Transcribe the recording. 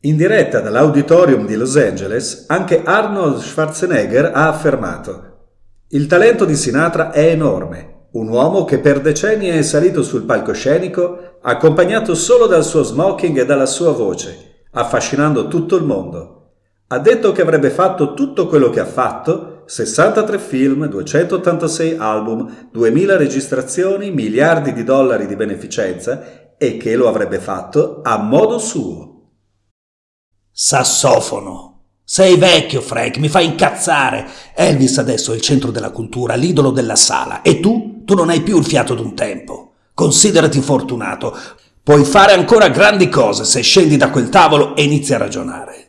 In diretta dall'Auditorium di Los Angeles, anche Arnold Schwarzenegger ha affermato «Il talento di Sinatra è enorme, un uomo che per decenni è salito sul palcoscenico accompagnato solo dal suo smoking e dalla sua voce, affascinando tutto il mondo. Ha detto che avrebbe fatto tutto quello che ha fatto, 63 film, 286 album, 2000 registrazioni, miliardi di dollari di beneficenza e che lo avrebbe fatto a modo suo. Sassofono. Sei vecchio, Frank, mi fai incazzare. Elvis adesso è il centro della cultura, l'idolo della sala. E tu? Tu non hai più il fiato d'un tempo. Considerati fortunato. Puoi fare ancora grandi cose se scendi da quel tavolo e inizi a ragionare.